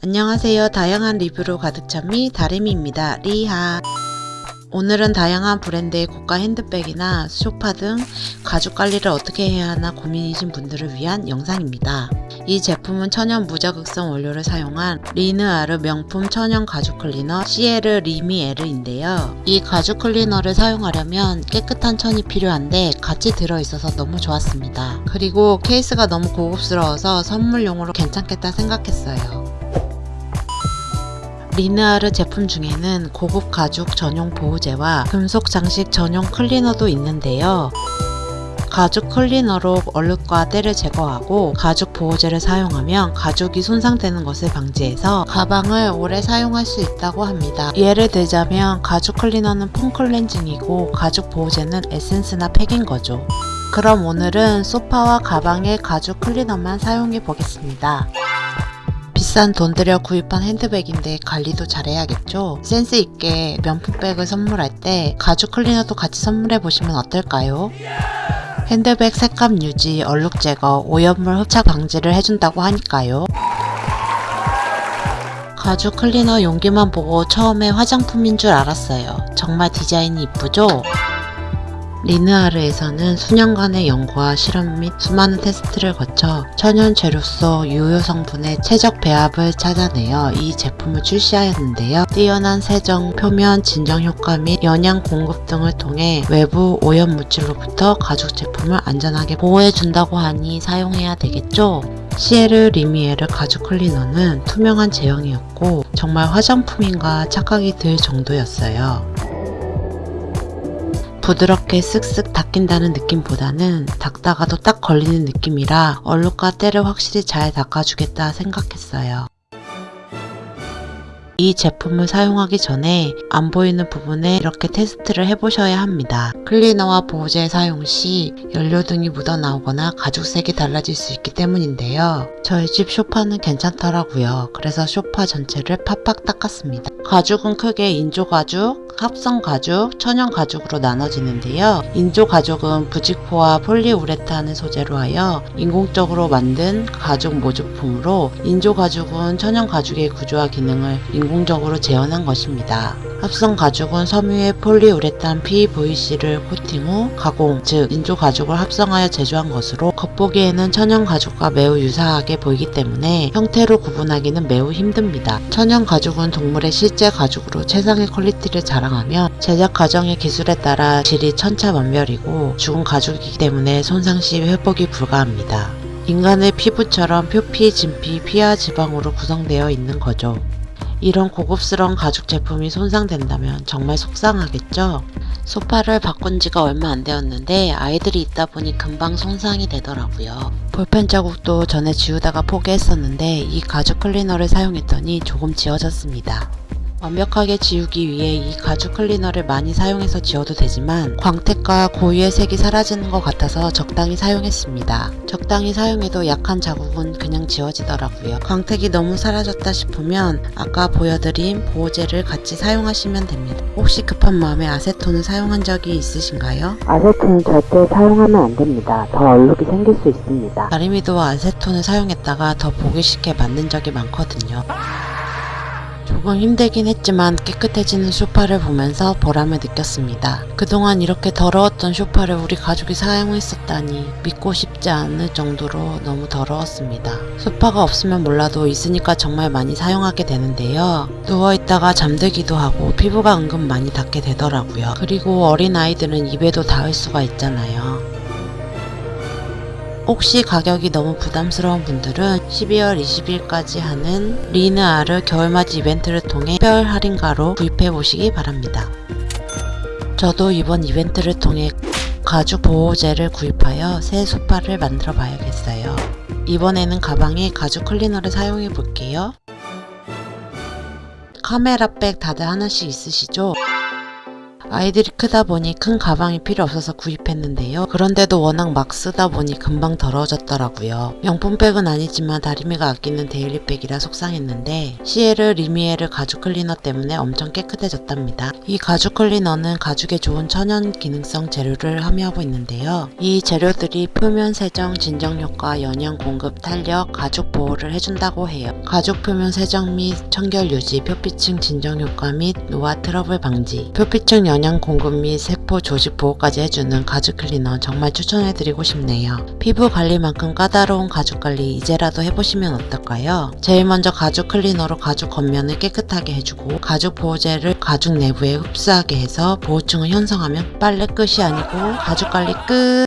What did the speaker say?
안녕하세요. 다양한 리뷰로 가득 찬미 다리미입니다. 리하 오늘은 다양한 브랜드의 고가 핸드백이나 소파 등 가죽 관리를 어떻게 해야 하나 고민이신 분들을 위한 영상입니다. 이 제품은 천연 무자극성 원료를 사용한 리느아르 명품 천연 가죽 클리너 시에르 리미에르인데요. 이 가죽 클리너를 사용하려면 깨끗한 천이 필요한데 같이 들어있어서 너무 좋았습니다. 그리고 케이스가 너무 고급스러워서 선물용으로 괜찮겠다 생각했어요. 리느아르 제품 중에는 고급 가죽 전용 보호제와 금속 장식 전용 클리너도 있는데요. 가죽 클리너로 얼룩과 때를 제거하고 가죽 보호제를 사용하면 가죽이 손상되는 것을 방지해서 가방을 오래 사용할 수 있다고 합니다. 예를 들자면 가죽 클리너는 폼 클렌징이고 가죽 보호제는 에센스나 팩인 거죠. 그럼 오늘은 소파와 가방에 가죽 클리너만 사용해 보겠습니다. 비싼 돈 들여 구입한 핸드백인데 관리도 잘해야겠죠? 센스 있게 명품백을 선물할 때 가죽 클리너도 같이 선물해 보시면 어떨까요? 핸드백 색감 유지, 얼룩 제거, 오염물 흡착 방지를 해준다고 하니까요. 가죽 클리너 용기만 보고 처음에 화장품인 줄 알았어요. 정말 디자인이 이쁘죠? 리느아르에서는 수년간의 연구와 실험 및 수많은 테스트를 거쳐 천연 재료 속 유효 성분의 최적 배합을 찾아내어 이 제품을 출시하였는데요. 뛰어난 세정, 표면 진정 효과 및 영양 공급 등을 통해 외부 오염 물질로부터 가죽 제품을 안전하게 보호해준다고 하니 사용해야 되겠죠? 시에르 리미에르 가죽 클리너는 투명한 제형이었고 정말 화장품인가 착각이 들 정도였어요. 부드럽게 쓱쓱 닦인다는 느낌보다는 닦다가도 딱 걸리는 느낌이라 얼룩과 때를 확실히 잘 닦아주겠다 생각했어요. 이 제품을 사용하기 전에 안 보이는 부분에 이렇게 테스트를 해보셔야 합니다. 클리너와 보호제 사용 시 연료 등이 묻어나오거나 가죽색이 달라질 수 있기 때문인데요. 저희 집 쇼파는 괜찮더라고요. 그래서 쇼파 전체를 팍팍 닦았습니다. 가죽은 크게 인조가죽, 합성가죽, 천연가죽으로 나눠지는데요. 인조가죽은 부직포와 폴리우레탄을 소재로 하여 인공적으로 만든 가죽 모조품으로 인조가죽은 천연가죽의 구조와 기능을 인공적으로 재현한 것입니다. 합성 가죽은 섬유에 폴리우레탄 PVC를 코팅 후 가공, 즉 인조 가죽을 합성하여 제조한 것으로 겉보기에는 천연 가죽과 매우 유사하게 보이기 때문에 형태로 구분하기는 매우 힘듭니다. 천연 가죽은 동물의 실제 가죽으로 최상의 quality를 자랑하며 제작 과정의 기술에 따라 질이 천차만별이고 죽은 가죽이기 때문에 손상 시 회복이 불가합니다. 인간의 피부처럼 표피, 진피, 피하 지방으로 구성되어 있는 거죠. 이런 고급스러운 가죽 제품이 손상된다면 정말 속상하겠죠? 소파를 바꾼 지가 얼마 안 되었는데 아이들이 있다 보니 금방 손상이 되더라고요. 볼펜 자국도 전에 지우다가 포기했었는데 이 가죽 클리너를 사용했더니 조금 지워졌습니다. 완벽하게 지우기 위해 이 가죽 클리너를 많이 사용해서 지워도 되지만 광택과 고유의 색이 사라지는 것 같아서 적당히 사용했습니다. 적당히 사용해도 약한 자국은 그냥 지워지더라고요. 광택이 너무 사라졌다 싶으면 아까 보여드린 보호제를 같이 사용하시면 됩니다. 혹시 급한 마음에 아세톤을 사용한 적이 있으신가요? 아세톤은 절대 사용하면 안 됩니다. 더 얼룩이 생길 수 있습니다. 다리미도 아세톤을 사용했다가 더 보기 쉽게 만든 적이 많거든요. 조금 힘들긴 했지만 깨끗해지는 소파를 보면서 보람을 느꼈습니다. 그동안 이렇게 더러웠던 소파를 우리 가족이 사용했었다니 믿고 싶지 않을 정도로 너무 더러웠습니다. 소파가 없으면 몰라도 있으니까 정말 많이 사용하게 되는데요. 누워있다가 잠들기도 하고 피부가 은근 많이 닿게 되더라고요. 그리고 어린아이들은 입에도 닿을 수가 있잖아요. 혹시 가격이 너무 부담스러운 분들은 12월 20일까지 하는 리느아르 겨울맞이 이벤트를 통해 특별 할인가로 구입해 보시기 바랍니다. 저도 이번 이벤트를 통해 가죽 보호제를 구입하여 새 소파를 만들어 봐야겠어요. 이번에는 가방에 가죽 클리너를 사용해 볼게요. 카메라백 다들 하나씩 있으시죠? 아이들이 크다 보니 큰 가방이 필요 없어서 구입했는데요. 그런데도 워낙 막 쓰다 보니 금방 더러워졌더라고요. 명품백은 아니지만 다리미가 아끼는 daily백이라 속상했는데 시에르 리미에르 가죽 클리너 때문에 엄청 깨끗해졌답니다. 이 가죽 클리너는 가죽에 좋은 천연 기능성 재료를 함유하고 있는데요. 이 재료들이 표면 세정, 진정 효과, 영양 공급, 탄력, 가죽 보호를 해준다고 해요. 가죽 표면 세정 및 청결 유지, 표피층 진정 효과 및 노화 트러블 방지, 표피층 영양 공급 및 세포 조직 보호까지 해주는 가죽 클리너 정말 추천해드리고 싶네요. 피부 관리만큼 까다로운 가죽 관리 이제라도 해보시면 어떨까요? 제일 먼저 가죽 클리너로 가죽 겉면을 깨끗하게 해주고 가죽 보호제를 가죽 내부에 흡수하게 해서 보호층을 형성하면 빨래 끝이 아니고 가죽 관리 끝!